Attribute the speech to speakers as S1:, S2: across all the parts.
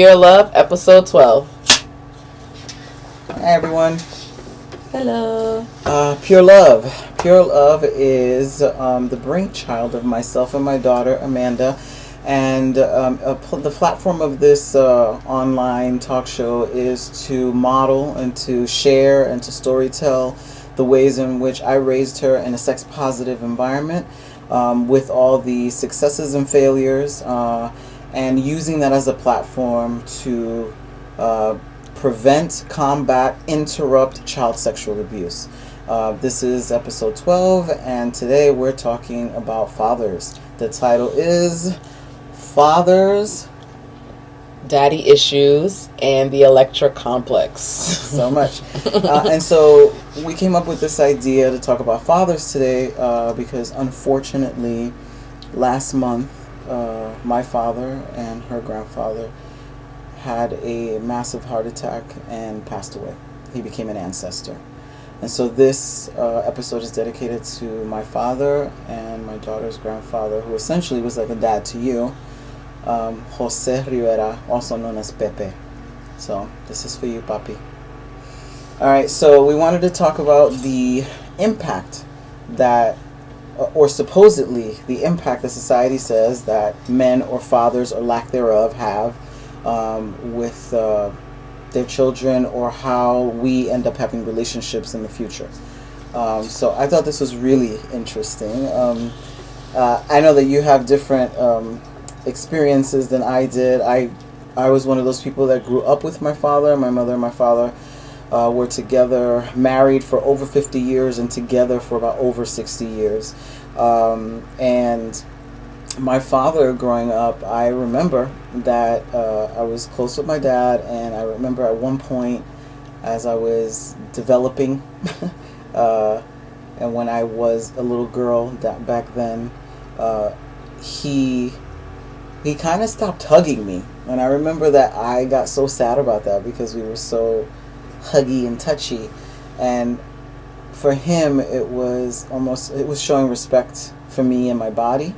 S1: Pure Love, episode 12.
S2: Hi everyone.
S1: Hello.
S2: Uh, Pure Love. Pure Love is um, the brainchild of myself and my daughter Amanda, and um, pl- the platform of this uh, online talk show is to model and to share and to storytell the ways in which I raised her in a sex positive environment, um, with all the successes and failures. Uh, and using that as a platform to uh, prevent, combat, interrupt child sexual abuse. Uh, this is episode 12, and today we're talking about fathers. The title is Fathers.
S1: Daddy issues and the Electra complex.
S2: so much. Uh, and so we came up with this idea to talk about fathers today uh, because unfortunately, last month, uh, my father and her grandfather had a massive heart attack and passed away. He became an ancestor. And so this uh, episode is dedicated to my father and my daughter's grandfather, who essentially was like a dad to you, um, Jose Rivera, also known as Pepe. So this is for you, Papi. All right, so we wanted to talk about the impact that or supposedly the impact that society says that men or fathers or lack thereof have um, with uh, their children or how we end up having relationships in the future. Um, so I thought this was really interesting. Um, uh, I know that you have different um, experiences than I did. I I was one of those people that grew up with my father. My mother and my father uh, were together, married for over 50 years, and together for about over 60 years. Um, and my father growing up, I remember that uh, I was close with my dad, and I remember at one point, as I was developing, uh, and when I was a little girl that back then, uh, he he kind of stopped hugging me, and I remember that I got so sad about that because we were so huggy and touchy, and for him it was almost it was showing respect for me and my body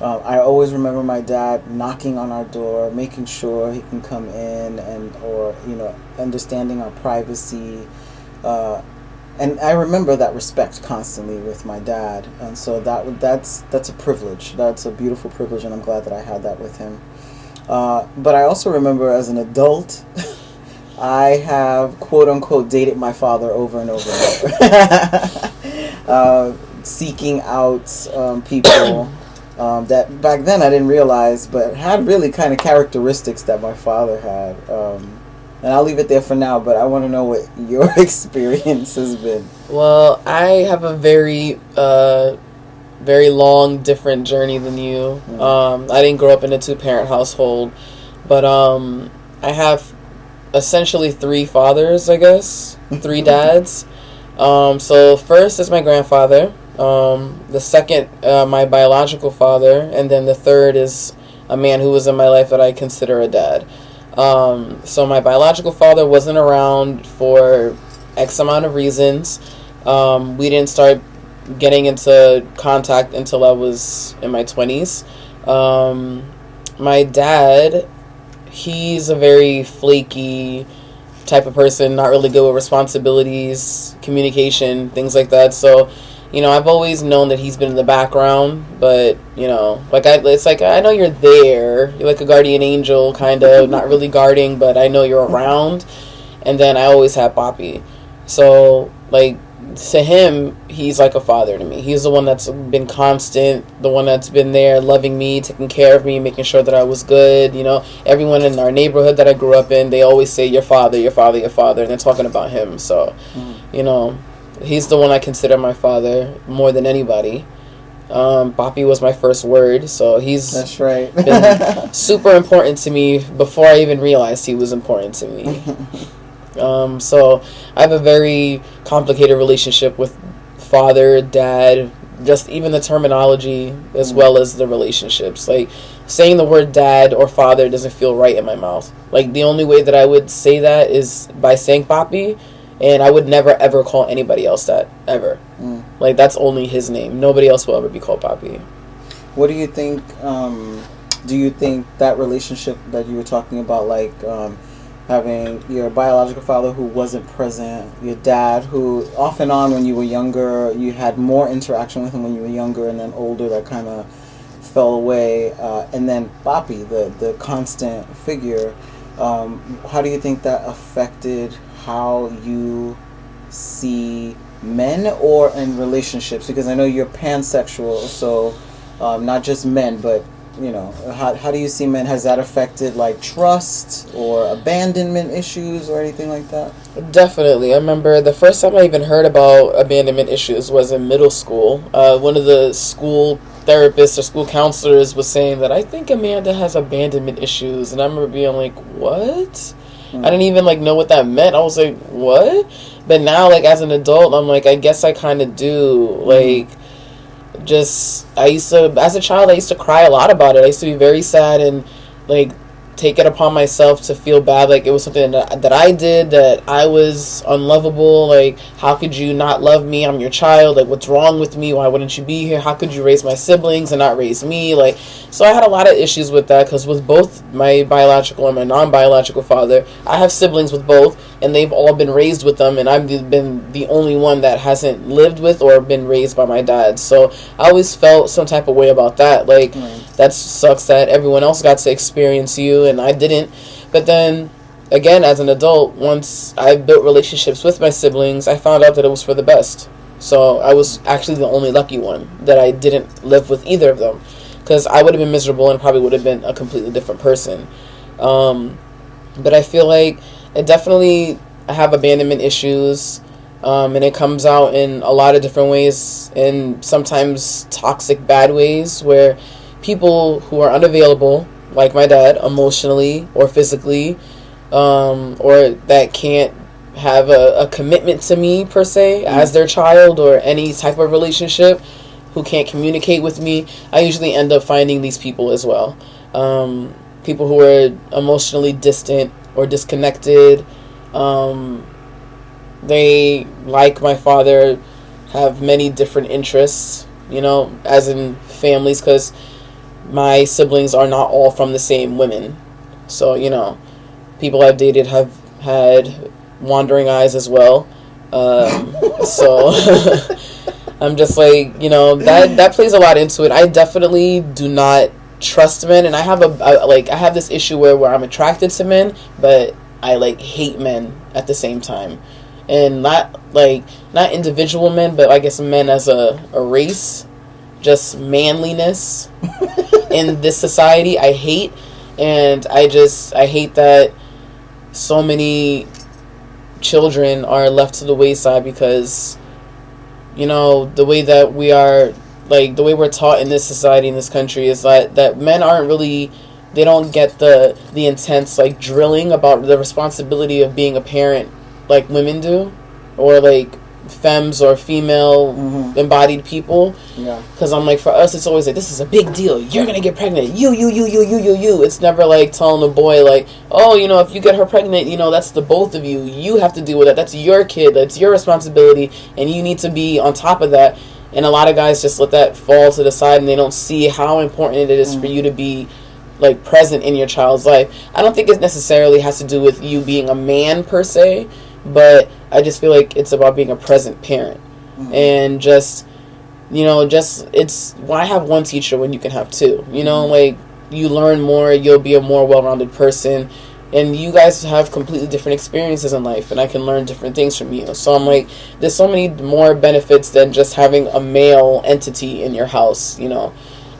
S2: uh, I always remember my dad knocking on our door, making sure he can come in, and or you know, understanding our privacy. Uh, and I remember that respect constantly with my dad, and so that that's that's a privilege. That's a beautiful privilege, and I'm glad that I had that with him. Uh, but I also remember as an adult. I have quote unquote dated my father over and over and over, uh, seeking out um, people um, that back then I didn't realize, but had really kind of characteristics that my father had. Um, and I'll leave it there for now, but I want to know what your experience has been.
S1: Well, I have a very, uh, very long, different journey than you. Mm. Um, I didn't grow up in a two parent household, but um, I have essentially three fathers, I guess, three dads. Um, so first is my grandfather. Um, the second, uh, my biological father, and then the third is a man who was in my life that I consider a dad. Um, so my biological father wasn't around for X amount of reasons. Um, we didn't start getting into contact until I was in my 20s. Um, my dad he's a very flaky type of person, not really good with responsibilities, communication, things like that. So, you know, I've always known that he's been in the background, but you know, like I, it's like I know you're there. You're like a guardian angel, kind of, not really guarding, but I know you're around. And then I always have Papi. So, like, to him, he's like a father to me. He's the one that's been constant, the one that's been there, loving me, taking care of me, making sure that I was good. You know, everyone in our neighborhood that I grew up in, they always say, Your father, your father, your father. And they're talking about him. So, mm. you know, he's the one I consider my father more than anybody. Um, Papi was my first word, so he's
S2: That's right.
S1: been super important to me before I even realized he was important to me. Um, so I have a very complicated relationship with father, dad, just even the terminology as
S2: Mm.
S1: well as the relationships. Like saying the word dad or father doesn't feel right in my mouth. Like the only way that I would say that is by saying papi, and I would never ever call anybody else that ever.
S2: Mm.
S1: Like that's only his name. Nobody else will ever be called papi.
S2: What do you think? Um, do you think that relationship that you were talking about, like um, having your biological father who wasn't present, your dad who off and on when you were younger, you had more interaction with him when you were younger, and then older that kind of fell away, uh, and then Papi, the the constant figure. Um, how do you think that affected how you see men or in relationships? Because I know you're pansexual, so um, not just men, but you know, how, how do you see men? Has that affected like trust or abandonment issues or anything like that?
S1: Definitely. I remember the first time I even heard about abandonment issues was in middle school. Uh, one of the school therapists or school counselors was saying that I think Amanda has abandonment issues, and I remember being like, "What?" I didn't even like know what that meant. I was like, "What?" But now, like as an adult, I'm like, I guess I kind of do. Like, just I used to, as a child, I used to cry a lot about it. I used to be very sad and like take it upon myself to feel bad like it was something that, I did that I was unlovable like how could you not love me? I'm your child like what's wrong with me? Why wouldn't you be here? How could you raise my siblings and not raise me? Like so I had a lot of issues with that because with both my biological and my non-biological father I have siblings with both and they've all been raised with them and I've been the only one that hasn't lived with or been raised by my dad. So I always felt some type of way about that like
S2: Right.
S1: That sucks that everyone else got to experience you and I didn't. But then again, as an adult, once I built relationships with my siblings, I found out that it was for the best. So I was actually the only lucky one that I didn't live with either of them, because I would have been miserable and probably would have been a completely different person. Um, but I feel like I definitely have abandonment issues. Um, and it comes out in a lot of different ways, and sometimes toxic, bad ways, where people who are unavailable, like my dad, emotionally or physically, um, or that can't have a, a commitment to me per se as their child or any type of relationship, who can't communicate with me, I usually end up finding these people as well. Um, people who are emotionally distant or disconnected. Um, they, like my father, have many different interests, you know, as in families, because my siblings are not all from the same women. So, you know, people I've dated have had wandering eyes as well. Um, so I'm just like, you know, that that plays a lot into it. I definitely do not trust men and I have a I, like I have this issue where where I'm attracted to men, but I like hate men at the same time. And not like not individual men, but I guess men as a, a race. Just manliness in this society I hate and I just I hate that so many children are left to the wayside because you know the way that we are like the way we're taught in this society in this country is that that men aren't really they don't get the the intense like drilling about the responsibility of being a parent like women do or like femmes or female
S2: Mhm.
S1: embodied people
S2: Yeah.
S1: because I'm like, for us, it's always like, this is a big deal. You're gonna get pregnant. You, you, you, you, you, you, you. It's never like telling a boy like, oh, you know, if you get her pregnant, you know, that's the both of you. You have to deal with that. That's your kid. That's your responsibility, and you need to be on top of that. And a lot of guys just let that fall to the side, and they don't see how important it is for you to be like present in your child's life. I don't think it necessarily has to do with you being a man per se, but I just feel like it's about being a present parent. Mm-hmm. And just you know just it's why have one teacher when you can have two? You know mm-hmm. like you learn more you'll be a more well-rounded person and you guys have completely different experiences in life and i can learn different things from you. So i'm like there's so many more benefits than just having a male entity in your house you know?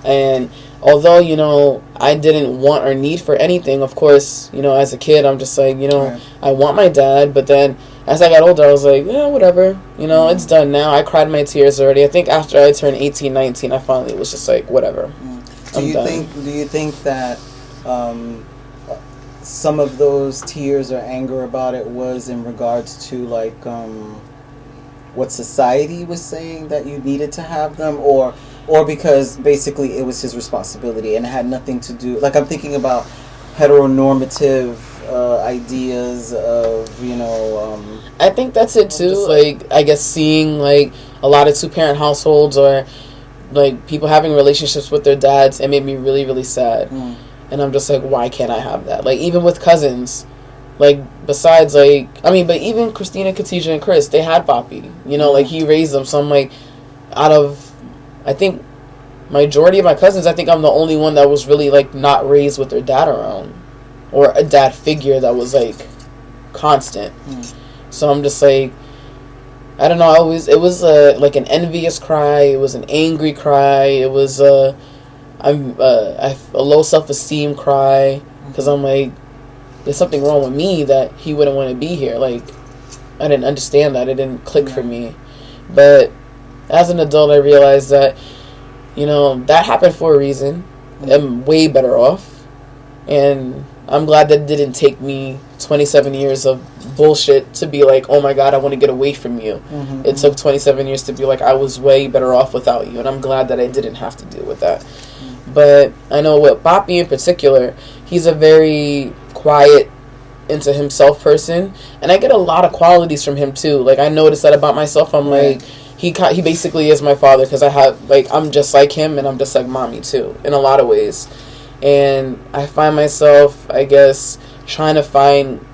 S1: And although you know i didn't want or need for anything of course you know as a kid i'm just like you know
S2: Right.
S1: i want my dad but then as I got older, I was like, yeah, whatever. You know, it's done now. I cried my tears already. I think after I turned 18, 19, I finally was just like, whatever.
S2: Do
S1: I'm
S2: you
S1: done.
S2: think? Do you think that um, some of those tears or anger about it was in regards to like um, what society was saying that you needed to have them, or or because basically it was his responsibility and it had nothing to do? Like I'm thinking about heteronormative uh, ideas of you know. Um,
S1: I think that's it too.
S2: Just
S1: Like, I guess seeing like a lot of two parent households or like people having relationships with their dads, it made me really, really sad.
S2: mm,
S1: And I'm just like, why can't I have that? Like, even with cousins, like, besides, like, I mean, but even Christina, Katija, and Chris, they had Papi. You know, like, he raised them. So I'm like, out of, I think, majority of my cousins, I think I'm the only one that was really, like, not raised with their dad around. Or a dad figure that was, like, constant.
S2: Mm.
S1: So I'm just like, I don't know. I always it was a like an envious cry. It was an angry cry. It was a I'm I, a low self esteem cry because I'm like, there's something wrong with me that he wouldn't want to be here. Like, I didn't understand that. It didn't click for me. But as an adult, I realized that you know that happened for a reason. I'm way better off, and I'm glad that it didn't take me 27 years of bullshit to be like, oh my god, I want to get away from you.
S2: mhm,
S1: It took 27 years to be like, I was way better off without you, and I'm glad that I didn't have to deal with that. But I know with Papi in particular, he's a very quiet, into himself person, and I get a lot of qualities from him too. Like I noticed that about myself. I'm
S2: Right.
S1: like, he he basically is my father because I have like I'm just like him, and I'm just like mommy too in a lot of ways. And I find myself, I guess, trying to find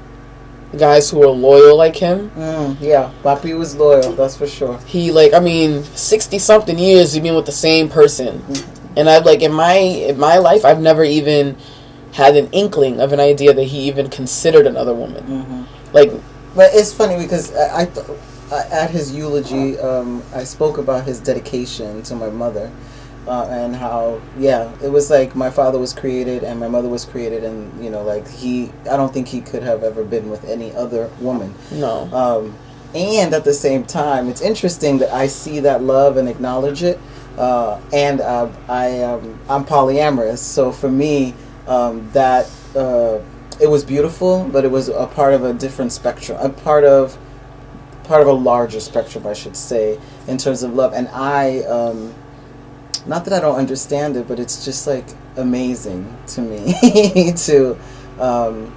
S1: guys who are loyal like him.
S2: Mm, yeah, Papi was loyal. That's for sure.
S1: He like I mean, sixty something years you've been with the same person, and I've like in my in my life I've never even had an inkling of an idea that he even considered another woman.
S2: hmm
S1: Like
S2: But it's funny because I, I th- I- at his eulogy, um, I spoke about his dedication to my mother, uh, and how yeah, it was like my father was created and my mother was created, and you know, like he, I don't think he could have ever been with any other woman.
S1: no,
S2: Um, and at the same time, it's interesting that I see that love and acknowledge it. Uh, and uh, I, um, I'm polyamorous, so for me, um, that uh, it was beautiful, but it was a part of a different spectrum, a part of part of a larger spectrum, I should say, in terms of love. And I, um, not that I don't understand it, but it's just like amazing to me to um,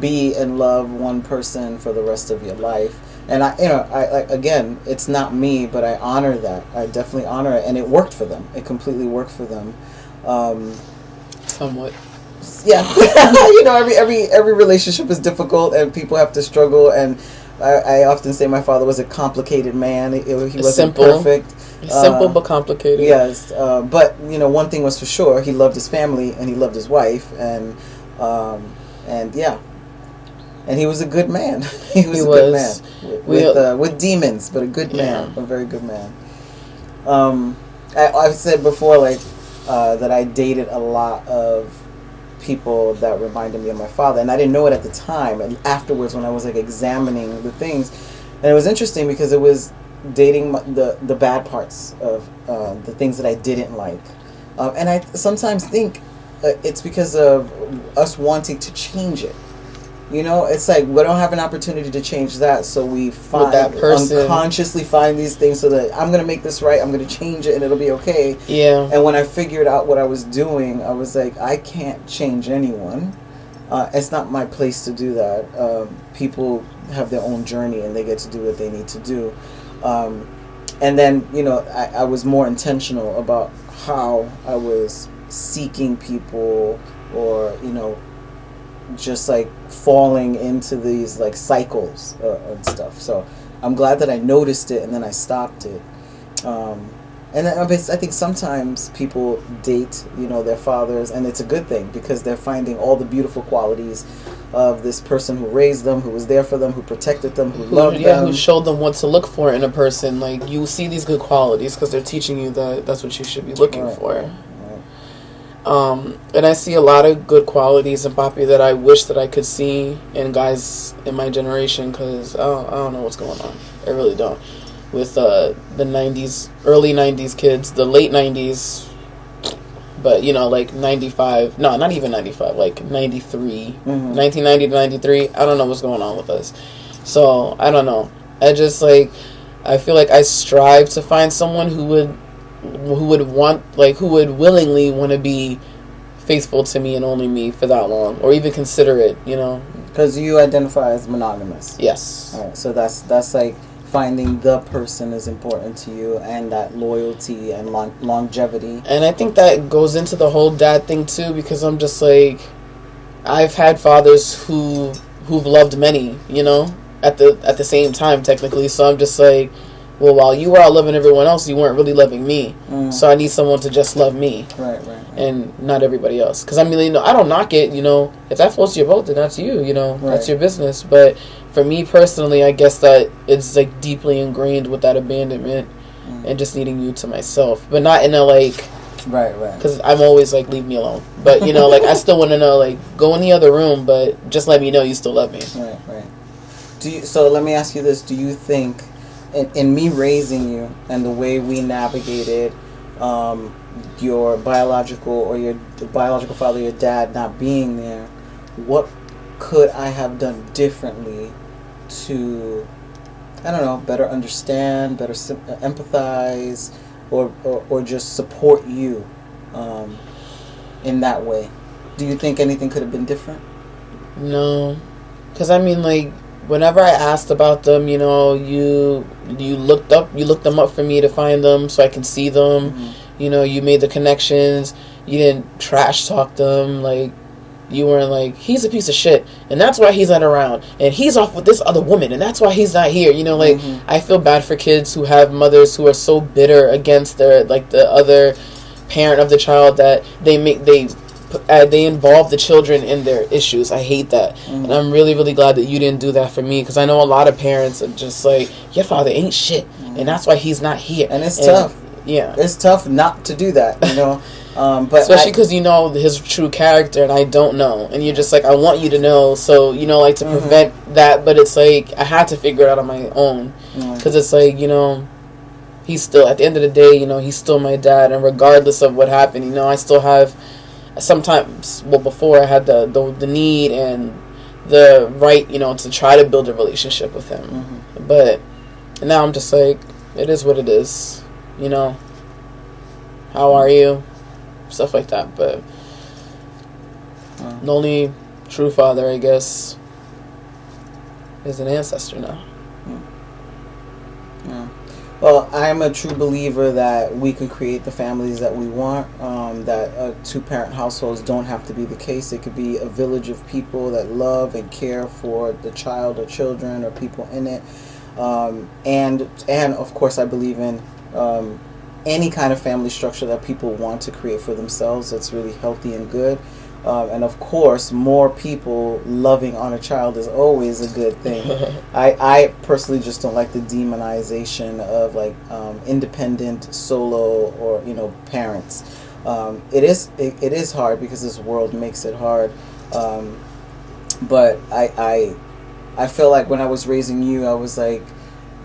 S2: be in love one person for the rest of your life. And I, you know, I like again, it's not me, but I honor that. I definitely honor it, and it worked for them. It completely worked for them. Um,
S1: somewhat.
S2: yeah, you know, every every every relationship is difficult, and people have to struggle. And I, I often say my father was a complicated man. He, he wasn't
S1: Simple.
S2: perfect.
S1: Simple
S2: Uh,
S1: but complicated.
S2: Yes, uh, but you know, one thing was for sure: he loved his family and he loved his wife, and um, and yeah, and he was a good man. he was
S1: He
S2: a
S1: was.
S2: good man with with, uh, with demons, but a good man, a very good man. Um, I, I've said before, like uh, that I dated a lot of people that reminded me of my father, and I didn't know it at the time. And afterwards, when I was like examining the things, and it was interesting because it was dating the the bad parts of uh, the things that I didn't like, um, and I sometimes think uh, it's because of us wanting to change it. You know, it's like we don't have an opportunity to change that, so we find
S1: that person.
S2: unconsciously find these things so that I'm gonna make this right. I'm gonna change it, and it'll be okay.
S1: Yeah.
S2: And when I figured out what I was doing, I was like, I can't change anyone. Uh, it's not my place to do that. Um, people have their own journey and they get to do what they need to do. Um, and then, you know, I, I was more intentional about how I was seeking people or, you know, just like falling into these like cycles uh, and stuff. So I'm glad that I noticed it and then I stopped it. Um, and I, I think sometimes people date, you know, their fathers, and it's a good thing because they're finding all the beautiful qualities of this person who raised them, who was there for them, who protected them, who
S1: Who,
S2: loved
S1: yeah,
S2: them.
S1: who showed them what to look for in a person. Like you see these good qualities because they're teaching you that that's what you should be looking
S2: Right.
S1: for. Um, and I see a lot of good qualities in Papi that I wish that I could see in guys in my generation because I don't, I don't know what's going on. I really don't. With uh, the 90s, early 90s kids, the late 90s, but you know, like 95, no, not even 95, like 93,
S2: Mhm.
S1: 1990 to 93. I don't know what's going on with us. So I don't know. I just like, I feel like I strive to find someone who would who would want like who would willingly want to be faithful to me and only me for that long or even consider it you know
S2: Because you identify as monogamous.
S1: yes
S2: All right, so that's that's like finding the person is important to you, and that loyalty and lon- longevity.
S1: and i think that goes into the whole dad thing too because i'm just like i've had fathers who who've loved many you know at the at the same time technically so i'm just like well while you were out loving everyone else you weren't really loving me
S2: Mm,
S1: so i need someone to just love me
S2: right, right, right.
S1: and not everybody else. Because I mean, you know, I don't knock it. You know, if that floats your boat, then that's you. You know, that's your business. But for me personally, I guess that it's like deeply ingrained with that abandonment
S2: Mm.
S1: and just needing you to myself, but not in a like.
S2: right, right.
S1: Because I'm always like, leave me alone. But you know, like I still want to know, like, go in the other room, but just let me know you still love me.
S2: Right, right. Do you? So let me ask you this: Do you think, in, in me raising you and the way we navigated um, your biological or your biological father, your dad, not being there, what could I have done differently to, I don't know, better understand, better uh, empathize, or, or or just support you um, in that way? Do you think anything could have been different?
S1: No, because I mean, like, whenever I asked about them, you know, you you looked up, you looked them up for me to find them so I can see them.
S2: Mhm.
S1: You know, you made the connections. You didn't trash talk them. Like, you weren't like, he's a piece of shit, and that's why he's not around, and he's off with this other woman, and that's why he's not here. You know, like,
S2: Mhm.
S1: I feel bad for kids who have mothers who are so bitter against their like the other parent of the child that they make they uh, they involve the children in their issues. I hate that,
S2: Mhm.
S1: and I'm really really glad that you didn't do that for me because I know a lot of parents are just like your father ain't shit, and that's why he's not here.
S2: And it's tough.
S1: Yeah.
S2: it's tough not to do that, you know. Um, but
S1: Especially because you know his true character, and I don't know, and you're just like, I want you to know, so you know, like to
S2: Mhm.
S1: prevent that. But it's like I had to figure it out on my own,
S2: Mm.
S1: because it's like you know, he's still at the end of the day, you know, he's still my dad, and regardless of what happened, you know, I still have sometimes. Well, before I had the the, the need and the right, you know, to try to build a relationship with him,
S2: Mhm.
S1: but now I'm just like, it is what it is, you know. How are you? Stuff like that, but. The only true father, I guess, is an ancestor now.
S2: Yeah. Well, I am a true believer that we can create the families that we want. Um, that uh, two-parent households don't have to be the case. It could be a village of people that love and care for the child or children or people in it. Um, and and of course, I believe in um, any kind of family structure that people want to create for themselves. That's really healthy and good. Um, and of course, more people loving on a child is always a good thing. I, I personally just don't like the demonization of like um, independent solo or you know parents. Um, it is it, it is hard because this world makes it hard. Um, but I, I I feel like when I was raising you, I was like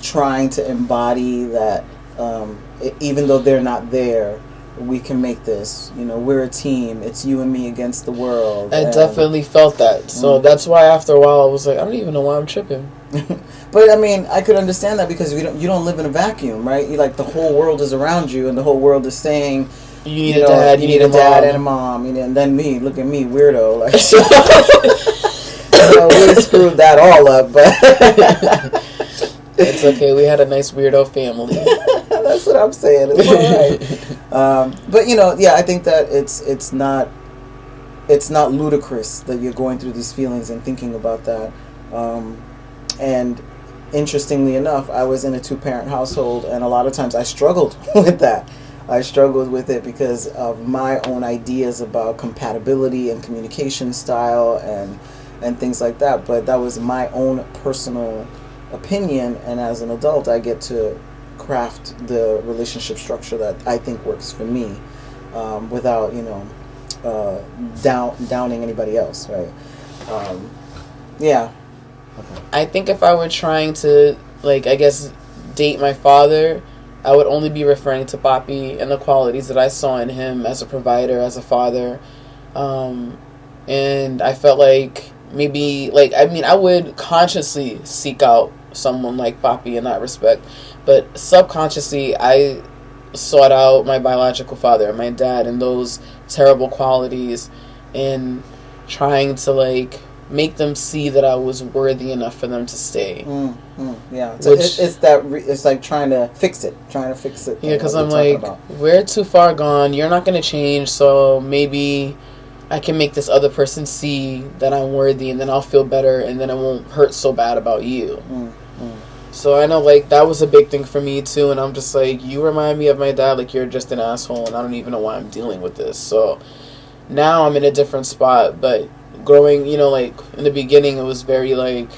S2: trying to embody that um, e- even though they're not there, we can make this. You know, we're a team. It's you and me against the world.
S1: I
S2: and-
S1: definitely felt that. So
S2: Mm.
S1: that's why after a while I was like, I don't even know why I'm tripping.
S2: but I mean, I could understand that because you don't you don't live in a vacuum, right? You like the whole world is around you, and the whole world is saying,
S1: You need
S2: you
S1: a dad,
S2: you
S1: you
S2: need a dad and a
S1: mom.
S2: you know, and then me, look at me, weirdo, like know, we screwed that all up, but
S1: it's okay. We had a nice weirdo family.
S2: that's what I'm saying. It's all right. Um, but you know, yeah, I think that it's it's not it's not ludicrous that you're going through these feelings and thinking about that. Um, and interestingly enough, I was in a two parent household, and a lot of times I struggled with that. I struggled with it because of my own ideas about compatibility and communication style and and things like that. But that was my own personal opinion, and as an adult, I get to craft the relationship structure that I think works for me, um, without you know uh, down downing anybody else, right? Um, yeah.
S1: I think if I were trying to, like, I guess, date my father, I would only be referring to Papi and the qualities that I saw in him as a provider, as a father. Um, and I felt like maybe, like, I mean, I would consciously seek out someone like Papi in that respect. But subconsciously, I sought out my biological father, my dad, and those terrible qualities in trying to, like, make them see that I was worthy enough for them to stay.
S2: Mm, mm, yeah, so
S1: Which-
S2: it, it's that. Re- it's like trying to fix it, trying to fix it.
S1: Yeah, because I'm like, we're too far gone. You're not going to change, so maybe I can make this other person see that I'm worthy, and then I'll feel better, and then it won't hurt so bad about you.
S2: Mm.
S1: So I know, like, that was a big thing for me, too, and I'm just like, you remind me of my dad, like, you're just an asshole, and I don't even know why I'm dealing with this. So now I'm in a different spot, but growing, you know, like, in the beginning, it was very, like,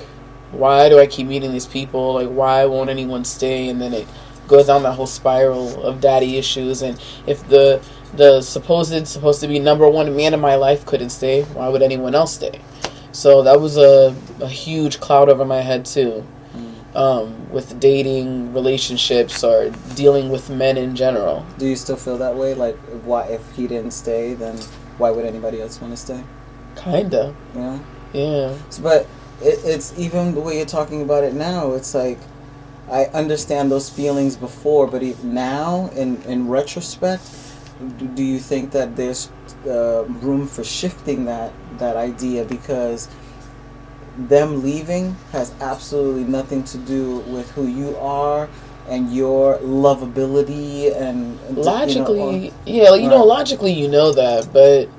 S1: why do I keep meeting these people? Like, why won't anyone stay? And then it goes down that whole spiral of daddy issues. And if the the supposed supposed to be number one man in my life couldn't stay, why would anyone else stay? So that was a, a huge cloud over my head too. Um, with dating, relationships, or dealing with men in general.
S2: Do you still feel that way? Like, why if he didn't stay, then why would anybody else want to stay?
S1: Kinda, Yeah.
S2: yeah. But it, it's even the way you're talking about it now. It's like I understand those feelings before, but now, in in retrospect, do, do you think that there's uh, room for shifting that that idea because them leaving has absolutely nothing to do with who you are and your lovability and and, you know,
S1: Logically, yeah, like, you know, logically you know that, but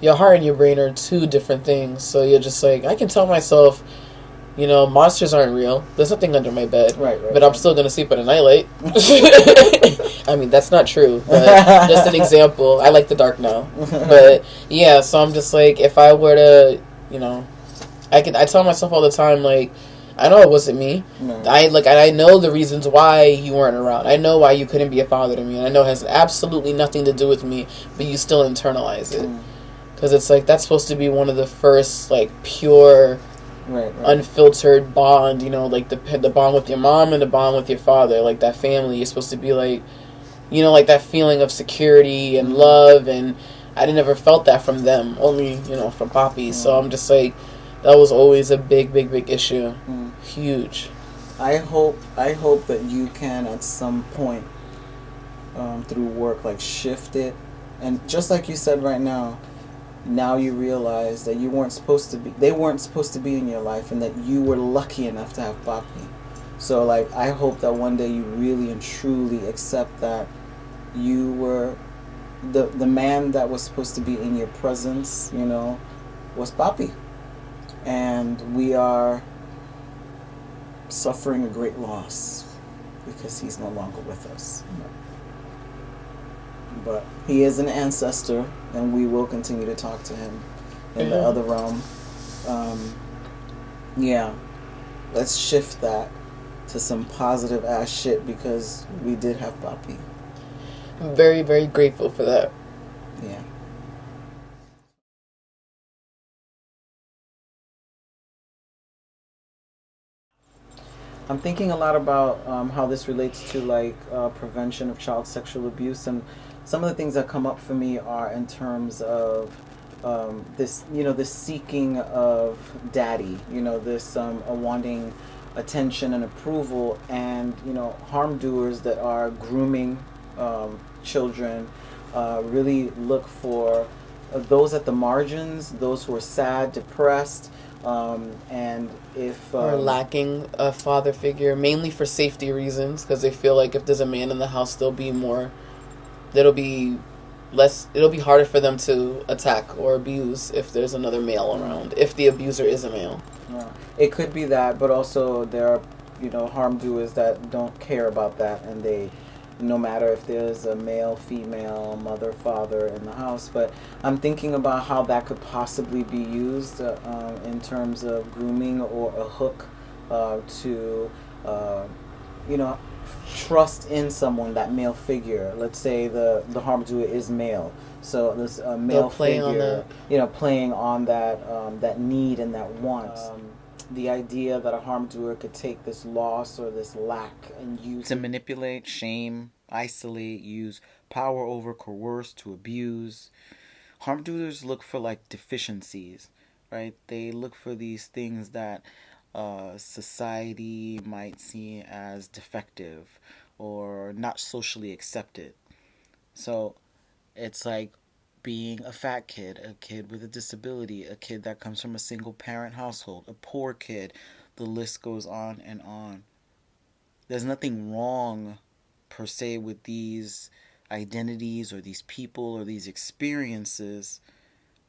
S1: your heart and your brain are two different things. So you're just like, I can tell myself, you know, monsters aren't real. There's nothing under my bed,
S2: Right, right,
S1: but I'm still gonna sleep at a nightlight. I mean, that's not true, but just an example. I like the dark now, but yeah. So I'm just like, if I were to, you know, I could. I tell myself all the time, like, I know it wasn't me.
S2: Right.
S1: I like I know the reasons why you weren't around. I know why you couldn't be a father to me, and I know it has absolutely nothing to do with me, but you still internalize it
S2: Mm.
S1: because it's like that's supposed to be one of the first like pure,
S2: right, right.
S1: unfiltered bond. You know, like the the bond with your mom and the bond with your father, like that family. You're supposed to be like, you know, like that feeling of security and
S2: Mhm.
S1: love, and I never felt that from them. Only you know from Papi. So
S2: Mhm.
S1: I'm just like, that was always a big, big, big issue.
S2: Mm.
S1: Huge.
S2: I hope I hope that you can at some point um, through work like shift it and just like you said right now now you realize that you weren't supposed to be they weren't supposed to be in your life and that you were lucky enough to have Papi. So like I hope that one day you really and truly accept that you were the the man that was supposed to be in your presence, you know, was Papi. And we are suffering a great loss because he's no longer with us. But he is an ancestor, and we will continue to talk to him in the other realm. Um, yeah, let's shift that to some positive ass shit because we did have Papi.
S1: I'm very, very grateful for that.
S2: Yeah. I'm thinking a lot about um, how this relates to like uh, prevention of child sexual abuse, and some of the things that come up for me are in terms of um, this, you know, this seeking of daddy, you know, this um, a wanting attention and approval, and you know, harm doers that are grooming um, children uh, really look for uh, those at the margins, those who are sad, depressed, um, and if
S1: or
S2: um,
S1: lacking a father figure, mainly for safety reasons, because they feel like if there's a man in the house, there'll be more, there'll be less, it'll be harder for them to attack or abuse if there's another male around, if the abuser is a male.
S2: Yeah. It could be that, but also there are, you know, harm doers that don't care about that, and they, no matter if there's a male, female, mother, father in the house. But I'm thinking about how that could possibly be used uh, um, in terms of grooming or a hook uh, to, uh, you know, trust in someone, that male figure. Let's say the the harm doer is male,
S3: So this uh, male
S1: They'll on
S3: figure, you know, playing on that um, that need and that want. Um, the idea that a harm doer could take this loss or this lack and use
S2: to manipulate, shame, isolate, use power over, coerce, to abuse. Harm doers look for like deficiencies, right? They look for these things that uh, society might see as defective or not socially accepted. So it's like being a fat kid, a kid with a disability, a kid that comes from a single parent household, a poor kid. The list goes on and on. There's nothing wrong per se with these identities or these people or these experiences,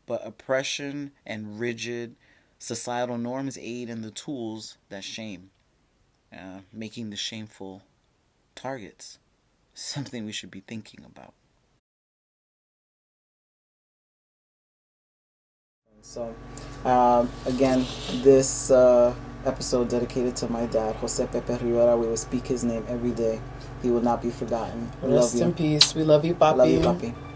S2: but oppression and rigid societal norms aid in the tools that shame, uh, making the shameful targets. Something we should be thinking about.
S3: So, um, again, this uh, episode dedicated to my dad, Jose Pepe Rivera. We will speak his name every day. He will not be forgotten.
S1: We Rest in peace. We love you, Papi.
S3: Love you, Papi.